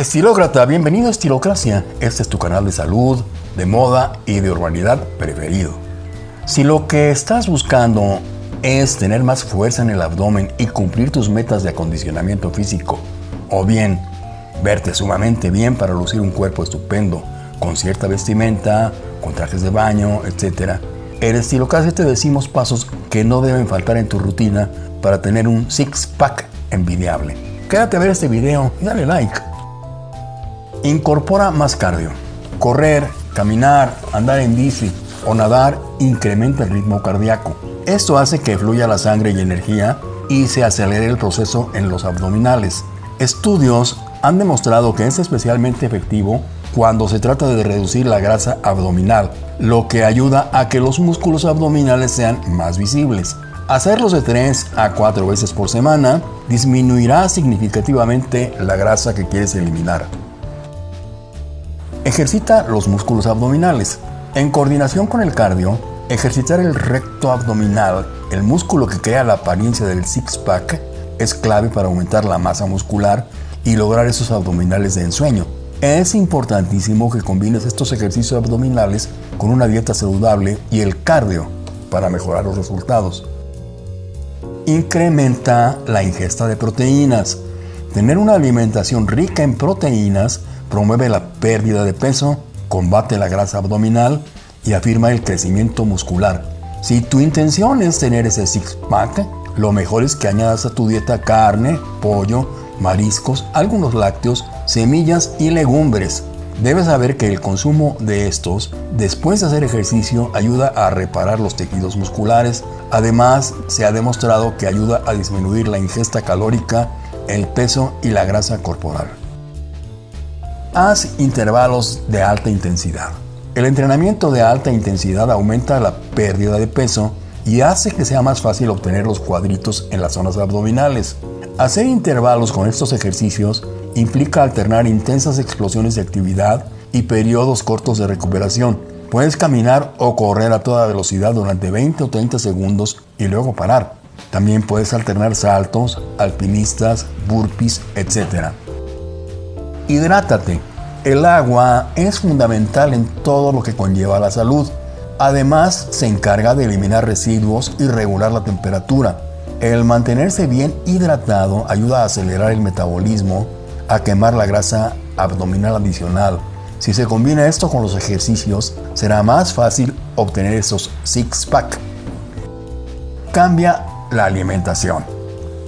Estilócrata, bienvenido a Estilocracia. Este es tu canal de salud, de moda y de urbanidad preferido. Si lo que estás buscando es tener más fuerza en el abdomen y cumplir tus metas de acondicionamiento físico, o bien verte sumamente bien para lucir un cuerpo estupendo, con cierta vestimenta, con trajes de baño, etc. En Estilocracia te decimos pasos que no deben faltar en tu rutina para tener un six-pack envidiable. Quédate a ver este video y dale like. Incorpora más cardio. Correr, caminar, andar en bici o nadar incrementa el ritmo cardíaco. Esto hace que fluya la sangre y energía y se acelere el proceso en los abdominales. Estudios han demostrado que es especialmente efectivo cuando se trata de reducir la grasa abdominal, lo que ayuda a que los músculos abdominales sean más visibles. Hacerlos de 3 a 4 veces por semana disminuirá significativamente la grasa que quieres eliminar. Ejercita los músculos abdominales. En coordinación con el cardio, ejercitar el recto abdominal, el músculo que crea la apariencia del six-pack, es clave para aumentar la masa muscular y lograr esos abdominales de ensueño. Es importantísimo que combines estos ejercicios abdominales con una dieta saludable y el cardio para mejorar los resultados. Incrementa la ingesta de proteínas. Tener una alimentación rica en proteínas promueve la pérdida de peso, combate la grasa abdominal y afirma el crecimiento muscular. Si tu intención es tener ese six-pack, lo mejor es que añadas a tu dieta carne, pollo, mariscos, algunos lácteos, semillas y legumbres. Debes saber que el consumo de estos después de hacer ejercicio ayuda a reparar los tejidos musculares. Además, se ha demostrado que ayuda a disminuir la ingesta calórica, el peso y la grasa corporal. Haz intervalos de alta intensidad. El entrenamiento de alta intensidad aumenta la pérdida de peso y hace que sea más fácil obtener los cuadritos en las zonas abdominales. Hacer intervalos con estos ejercicios implica alternar intensas explosiones de actividad y periodos cortos de recuperación. Puedes caminar o correr a toda velocidad durante 20 o 30 segundos y luego parar. También puedes alternar saltos, alpinistas, burpees, etc. Hidrátate. El agua es fundamental en todo lo que conlleva la salud. Además, se encarga de eliminar residuos y regular la temperatura. El mantenerse bien hidratado ayuda a acelerar el metabolismo, a quemar la grasa abdominal adicional. Si se combina esto con los ejercicios, será más fácil obtener esos six-pack. Cambia la alimentación.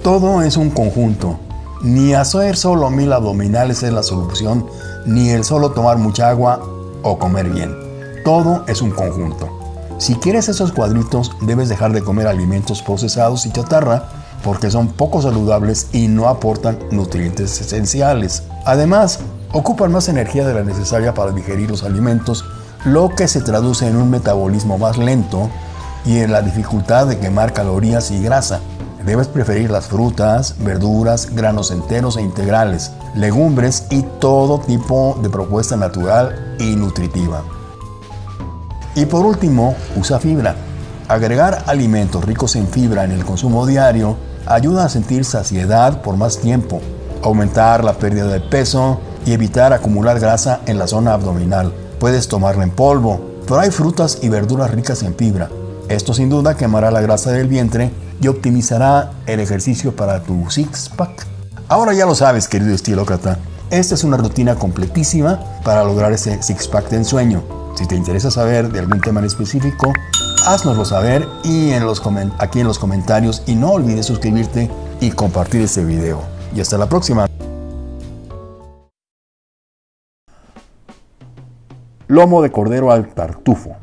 Todo es un conjunto. Ni hacer solo mil abdominales es la solución, ni el solo tomar mucha agua o comer bien. Todo es un conjunto. Si quieres esos cuadritos, debes dejar de comer alimentos procesados y chatarra porque son poco saludables y no aportan nutrientes esenciales. Además, ocupan más energía de la necesaria para digerir los alimentos, lo que se traduce en un metabolismo más lento y en la dificultad de quemar calorías y grasa. Debes preferir las frutas, verduras, granos enteros e integrales, legumbres y todo tipo de propuesta natural y nutritiva. Y por último, usa fibra. Agregar alimentos ricos en fibra en el consumo diario ayuda a sentir saciedad por más tiempo, aumentar la pérdida de peso y evitar acumular grasa en la zona abdominal. Puedes tomarla en polvo, pero hay frutas y verduras ricas en fibra. Esto sin duda quemará la grasa del vientre y optimizará el ejercicio para tu six-pack. Ahora ya lo sabes, querido estilócrata. Esta es una rutina completísima para lograr ese six-pack de ensueño. Si te interesa saber de algún tema en específico, haznoslo saber y en los aquí en los comentarios y no olvides suscribirte y compartir este video. Y hasta la próxima. Lomo de cordero al tartufo.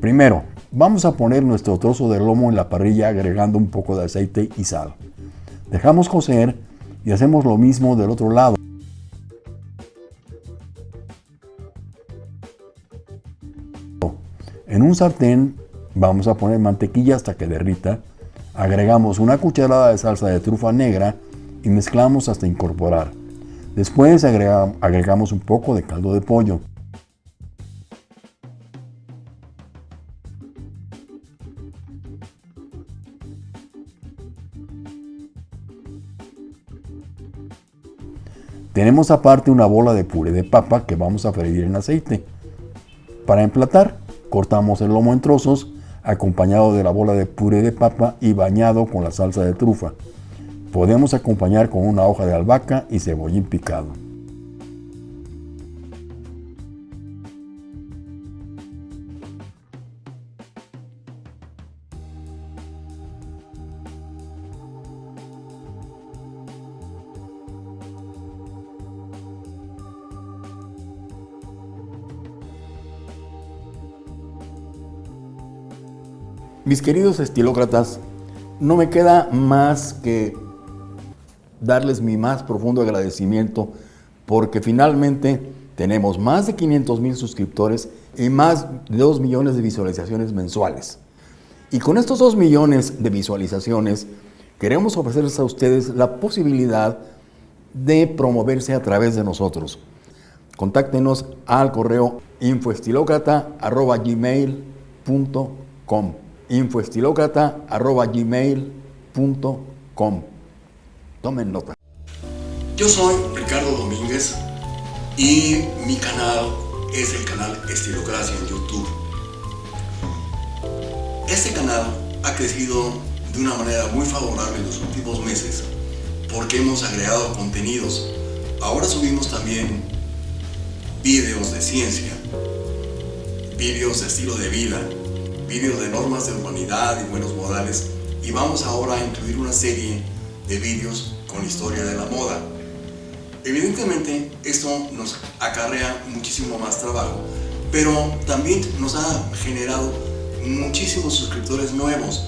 Primero, Vamos a poner nuestro trozo de lomo en la parrilla agregando un poco de aceite y sal. Dejamos cocer y hacemos lo mismo del otro lado. En un sartén vamos a poner mantequilla hasta que derrita. Agregamos una cucharada de salsa de trufa negra y mezclamos hasta incorporar. Después agregamos un poco de caldo de pollo. Tenemos aparte una bola de puré de papa que vamos a freír en aceite. Para emplatar, cortamos el lomo en trozos, acompañado de la bola de puré de papa y bañado con la salsa de trufa. Podemos acompañar con una hoja de albahaca y cebollín picado. Mis queridos estilócratas, no me queda más que darles mi más profundo agradecimiento porque finalmente tenemos más de 500 mil suscriptores y más de 2 millones de visualizaciones mensuales. Y con estos 2 millones de visualizaciones queremos ofrecerles a ustedes la posibilidad de promoverse a través de nosotros. Contáctenos al correo infoestilocrata.gmail.com infoestilocrata.gmail.com Tomen nota. Yo soy Ricardo Domínguez y mi canal es el canal Estilocracia en YouTube. Este canal ha crecido de una manera muy favorable en los últimos meses porque hemos agregado contenidos. Ahora subimos también vídeos de ciencia, vídeos de estilo de vida, vídeos de normas de humanidad y buenos modales y vamos ahora a incluir una serie de vídeos con historia de la moda. Evidentemente esto nos acarrea muchísimo más trabajo, pero también nos ha generado muchísimos suscriptores nuevos.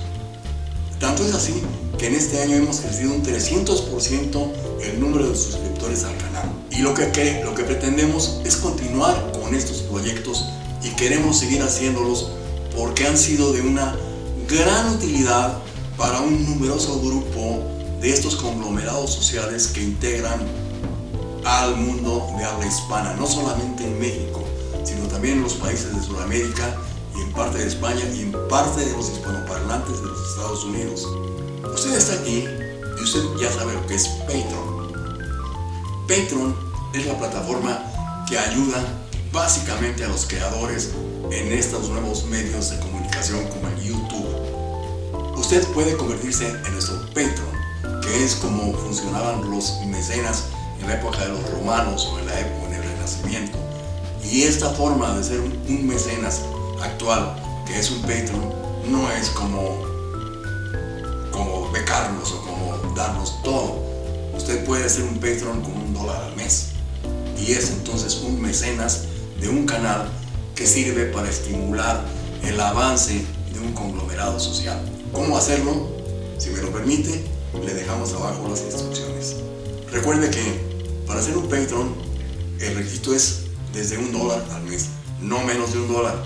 Tanto es así que en este año hemos crecido un 300% el número de suscriptores al canal. Y lo que, lo que pretendemos es continuar con estos proyectos y queremos seguir haciéndolos porque han sido de una gran utilidad para un numeroso grupo de estos conglomerados sociales que integran al mundo de habla hispana, no solamente en México, sino también en los países de Sudamérica y en parte de España y en parte de los hispanoparlantes de los Estados Unidos. Usted está aquí y usted ya sabe lo que es Patreon. Patreon es la plataforma que ayuda básicamente a los creadores en estos nuevos medios de comunicación como el YouTube. Usted puede convertirse en nuestro Patreon, que es como funcionaban los mecenas en la época de los romanos o en la época del Renacimiento. Y esta forma de ser un mecenas actual, que es un Patreon, no es como, como becarnos o como darnos todo. Usted puede ser un Patreon con un dólar al mes. Y es entonces un mecenas de un canal que sirve para estimular el avance de un conglomerado social. ¿Cómo hacerlo? Si me lo permite, le dejamos abajo las instrucciones. Recuerde que para ser un Patreon, el requisito es desde un dólar al mes, no menos de un dólar.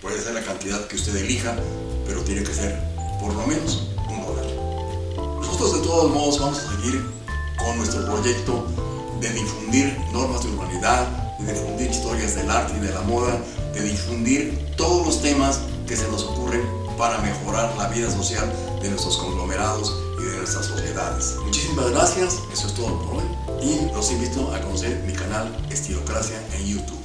Puede ser la cantidad que usted elija, pero tiene que ser por lo menos un dólar. Nosotros de todos modos vamos a seguir con nuestro proyecto de difundir normas de urbanidad, de difundir historias del arte y de la moda, de difundir todos los temas que se nos ocurren para mejorar la vida social de nuestros conglomerados y de nuestras sociedades. Muchísimas gracias, eso es todo por hoy y los invito a conocer mi canal Estilocracia en YouTube.